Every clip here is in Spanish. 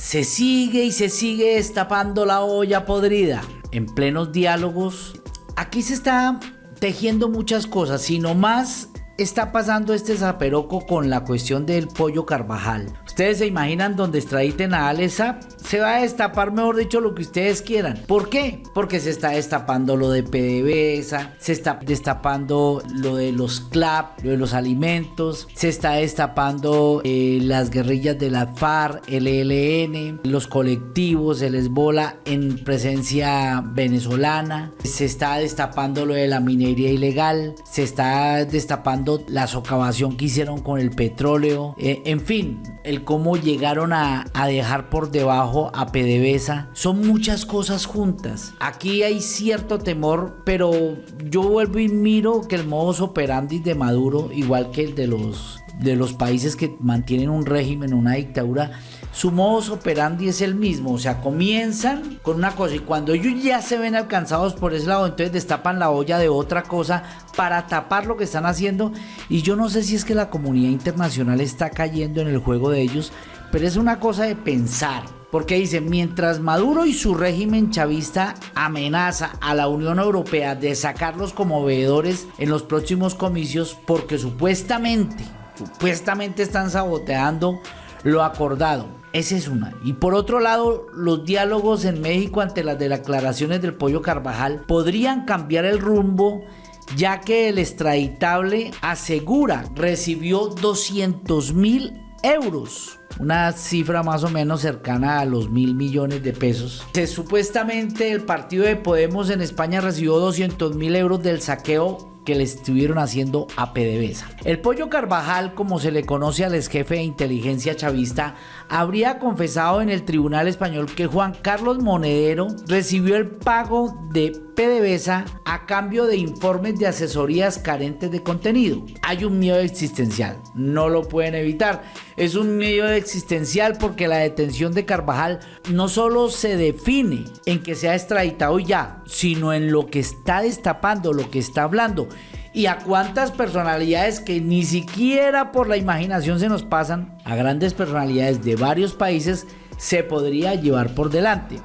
se sigue y se sigue destapando la olla podrida. En plenos diálogos, aquí se está tejiendo muchas cosas, sino más está pasando este zaperoco con la cuestión del pollo Carvajal. Ustedes se imaginan donde extraditen a Alesa, se va a destapar, mejor dicho, lo que ustedes quieran. ¿Por qué? Porque se está destapando lo de PDVSA, se está destapando lo de los CLAP, lo de los alimentos, se está destapando eh, las guerrillas de la FARC, el ELN, los colectivos, el Esbola en presencia venezolana, se está destapando lo de la minería ilegal, se está destapando la socavación que hicieron con el petróleo, eh, en fin, el cómo llegaron a, a, dejar por debajo a PDVSA, son muchas cosas juntas. Aquí hay cierto temor, pero yo vuelvo y miro que el modus operandi de Maduro, igual que el de los de los países que mantienen un régimen, una dictadura, su modus operandi es el mismo. O sea, comienzan con una cosa y cuando ellos ya se ven alcanzados por ese lado, entonces destapan la olla de otra cosa para tapar lo que están haciendo. Y yo no sé si es que la comunidad internacional está cayendo en el juego de ellos, pero es una cosa de pensar. Porque dice, mientras Maduro y su régimen chavista amenaza a la Unión Europea de sacarlos como veedores en los próximos comicios porque supuestamente, supuestamente están saboteando lo acordado. Esa es una. Y por otro lado, los diálogos en México ante las declaraciones del Pollo Carvajal podrían cambiar el rumbo ya que el extraditable asegura recibió 200 mil euros una cifra más o menos cercana a los mil millones de pesos. Se, supuestamente el partido de Podemos en España recibió 200 mil euros del saqueo que le estuvieron haciendo a PDVSA. El Pollo Carvajal, como se le conoce al ex jefe de inteligencia chavista, habría confesado en el Tribunal Español que Juan Carlos Monedero recibió el pago de PDVSA a cambio de informes de asesorías carentes de contenido. Hay un miedo existencial, no lo pueden evitar. Es un miedo existencial porque la detención de Carvajal no solo se define en que sea extraditado ya, sino en lo que está destapando, lo que está hablando y a cuántas personalidades que ni siquiera por la imaginación se nos pasan, a grandes personalidades de varios países, se podría llevar por delante.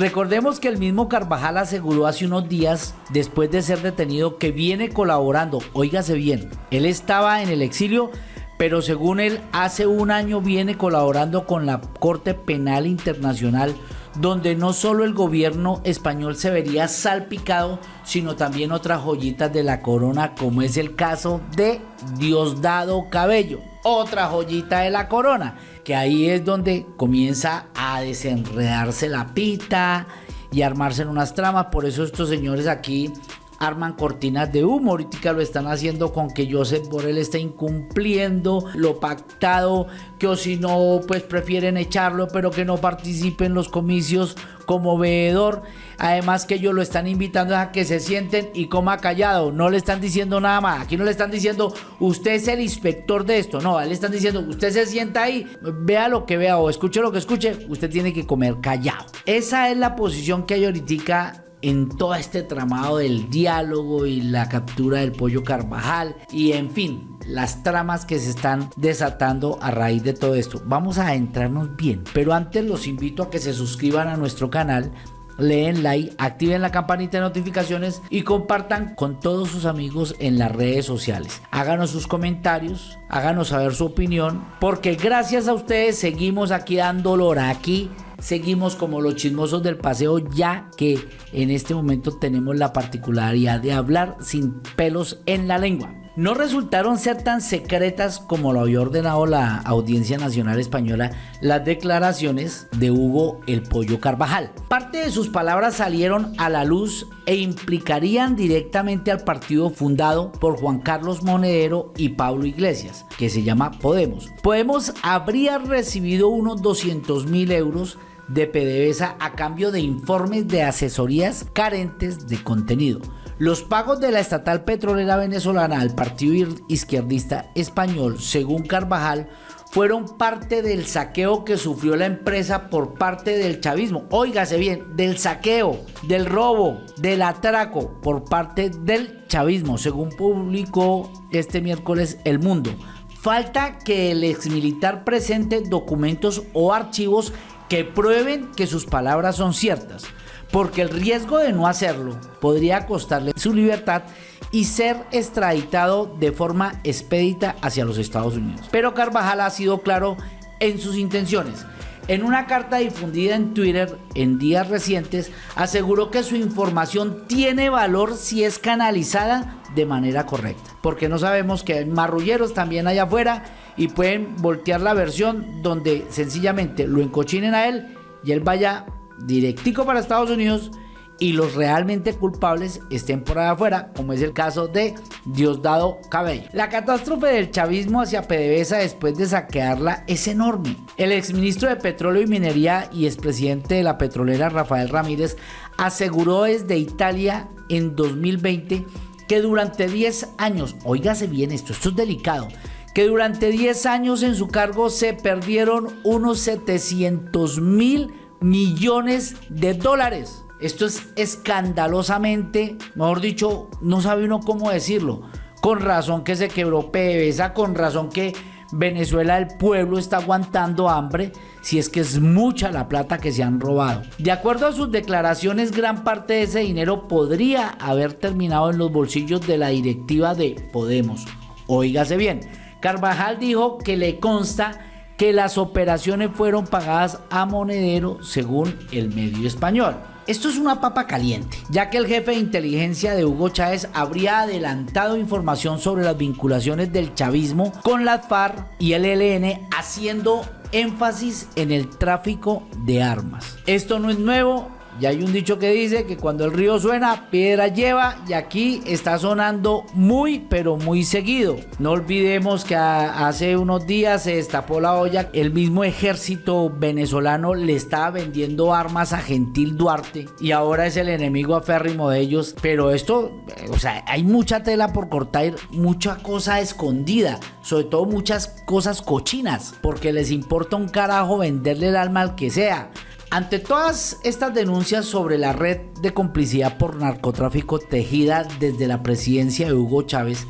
Recordemos que el mismo Carvajal aseguró hace unos días, después de ser detenido, que viene colaborando. Óigase bien, él estaba en el exilio, pero según él, hace un año viene colaborando con la Corte Penal Internacional donde no solo el gobierno español se vería salpicado, sino también otras joyitas de la corona, como es el caso de Diosdado Cabello, otra joyita de la corona, que ahí es donde comienza a desenredarse la pita y armarse en unas tramas, por eso estos señores aquí arman cortinas de humo. Ahorita lo están haciendo con que Joseph Borrell está incumpliendo lo pactado, que o si no, pues prefieren echarlo, pero que no participe en los comicios como veedor. Además que ellos lo están invitando a que se sienten y coma callado. No le están diciendo nada más. Aquí no le están diciendo, usted es el inspector de esto. No, le están diciendo, usted se sienta ahí, vea lo que vea o escuche lo que escuche. Usted tiene que comer callado. Esa es la posición que hay ahorita en todo este tramado del diálogo y la captura del pollo Carvajal y en fin, las tramas que se están desatando a raíz de todo esto. Vamos a adentrarnos bien, pero antes los invito a que se suscriban a nuestro canal leen like, activen la campanita de notificaciones y compartan con todos sus amigos en las redes sociales. Háganos sus comentarios, háganos saber su opinión, porque gracias a ustedes seguimos aquí dando olor aquí seguimos como los chismosos del paseo ya que en este momento tenemos la particularidad de hablar sin pelos en la lengua. No resultaron ser tan secretas como lo había ordenado la Audiencia Nacional Española las declaraciones de Hugo el Pollo Carvajal. Parte de sus palabras salieron a la luz e implicarían directamente al partido fundado por Juan Carlos Monedero y Pablo Iglesias, que se llama Podemos. Podemos habría recibido unos 200 mil euros de PDVSA a cambio de informes de asesorías carentes de contenido. Los pagos de la estatal petrolera venezolana al partido izquierdista español, según Carvajal, fueron parte del saqueo que sufrió la empresa por parte del chavismo. Óigase bien, del saqueo, del robo, del atraco por parte del chavismo, según publicó este miércoles El Mundo. Falta que el exmilitar presente documentos o archivos que prueben que sus palabras son ciertas, porque el riesgo de no hacerlo podría costarle su libertad y ser extraditado de forma expedita hacia los Estados Unidos. Pero Carvajal ha sido claro en sus intenciones. En una carta difundida en Twitter en días recientes, aseguró que su información tiene valor si es canalizada de manera correcta. Porque no sabemos que hay marrulleros también allá afuera y pueden voltear la versión donde sencillamente lo encochinen a él y él vaya directico para Estados Unidos y los realmente culpables estén por allá afuera, como es el caso de Diosdado Cabello. La catástrofe del chavismo hacia PDVSA después de saquearla es enorme. El exministro de Petróleo y Minería y expresidente de la petrolera Rafael Ramírez aseguró desde Italia en 2020 que durante 10 años, oígase bien esto, esto es delicado, que durante 10 años en su cargo se perdieron unos 700 mil millones de dólares. Esto es escandalosamente, mejor dicho, no sabe uno cómo decirlo. Con razón que se quebró PDVSA, con razón que Venezuela, el pueblo está aguantando hambre, si es que es mucha la plata que se han robado. De acuerdo a sus declaraciones, gran parte de ese dinero podría haber terminado en los bolsillos de la directiva de Podemos. Óigase bien, Carvajal dijo que le consta que las operaciones fueron pagadas a monedero según el medio español. Esto es una papa caliente, ya que el jefe de inteligencia de Hugo Chávez habría adelantado información sobre las vinculaciones del chavismo con la FARC y el ELN, haciendo énfasis en el tráfico de armas. Esto no es nuevo, y hay un dicho que dice que cuando el río suena, piedra lleva y aquí está sonando muy pero muy seguido. No olvidemos que hace unos días se destapó la olla, el mismo ejército venezolano le estaba vendiendo armas a Gentil Duarte y ahora es el enemigo aférrimo de ellos. Pero esto, o sea, hay mucha tela por cortar, mucha cosa escondida, sobre todo muchas cosas cochinas, porque les importa un carajo venderle el alma al que sea. Ante todas estas denuncias sobre la red de complicidad por narcotráfico tejida desde la presidencia de Hugo Chávez,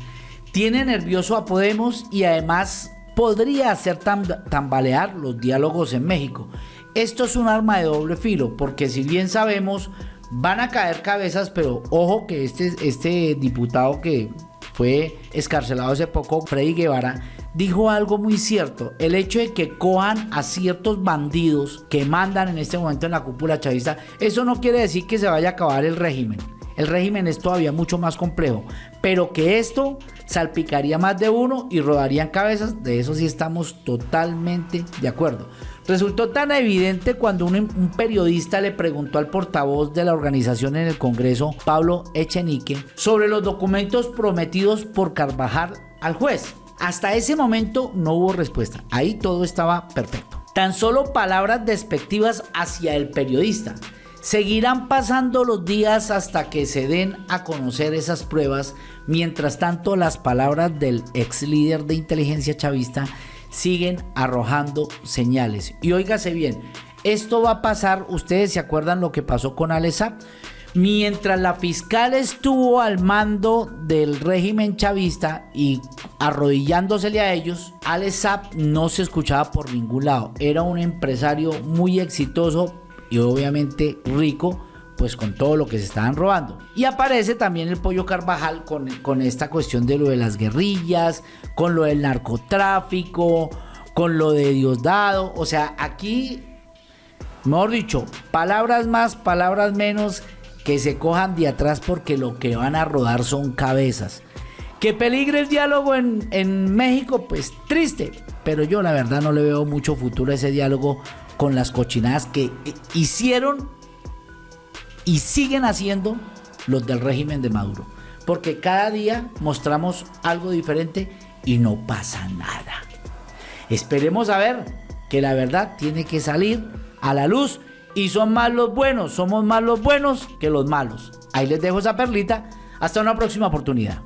tiene nervioso a Podemos y además podría hacer tambalear los diálogos en México. Esto es un arma de doble filo, porque si bien sabemos, van a caer cabezas, pero ojo que este, este diputado que fue escarcelado hace poco, Freddy Guevara, dijo algo muy cierto. El hecho de que cojan a ciertos bandidos que mandan en este momento en la cúpula chavista, eso no quiere decir que se vaya a acabar el régimen. El régimen es todavía mucho más complejo, pero que esto salpicaría más de uno y rodarían cabezas, de eso sí estamos totalmente de acuerdo. Resultó tan evidente cuando un, un, periodista le preguntó al portavoz de la organización en el Congreso, Pablo Echenique, sobre los documentos prometidos por Carvajal al juez. Hasta ese momento no hubo respuesta. Ahí todo estaba perfecto. Tan solo palabras despectivas hacia el periodista. Seguirán pasando los días hasta que se den a conocer esas pruebas. Mientras tanto, las palabras del ex líder de inteligencia chavista siguen arrojando señales. Y óigase bien, esto va a pasar, ustedes se acuerdan lo que pasó con Alesa. Mientras la fiscal estuvo al mando del régimen chavista y arrodillándosele a ellos, Alex no se escuchaba por ningún lado. Era un empresario muy exitoso y obviamente rico, pues con todo lo que se estaban robando. Y aparece también el pollo Carvajal con, con esta cuestión de lo de las guerrillas, con lo del narcotráfico, con lo de Diosdado. O sea, aquí, mejor dicho, palabras más, palabras menos que se cojan de atrás porque lo que van a rodar son cabezas. Que peligre el diálogo en, en, México, pues triste. Pero yo la verdad no le veo mucho futuro a ese diálogo con las cochinadas que hicieron y siguen haciendo los del régimen de Maduro. Porque cada día mostramos algo diferente y no pasa nada. Esperemos a ver que la verdad tiene que salir a la luz y son más los buenos, somos más los buenos que los malos. Ahí les dejo esa perlita. Hasta una próxima oportunidad.